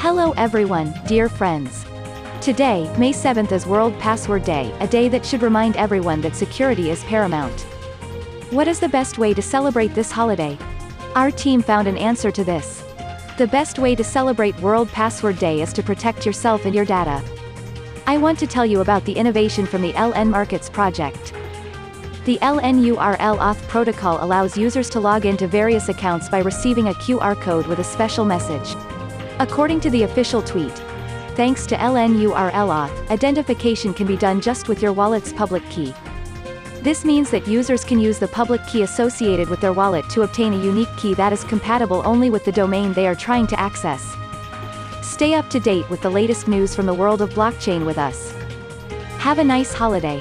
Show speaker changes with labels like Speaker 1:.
Speaker 1: Hello everyone, dear friends. Today, May 7th is World Password Day, a day that should remind everyone that security is paramount. What is the best way to celebrate this holiday? Our team found an answer to this. The best way to celebrate World Password Day is to protect yourself and your data. I want to tell you about the innovation from the LN Markets project. The LNURL auth protocol allows users to log into various accounts by receiving a QR code with a special message. According to the official tweet, thanks to LNURL auth, identification can be done just with your wallet's public key. This means that users can use the public key associated with their wallet to obtain a unique key that is compatible only with the domain they are trying to access. Stay up to date with the latest news from the world of blockchain with us. Have a nice holiday.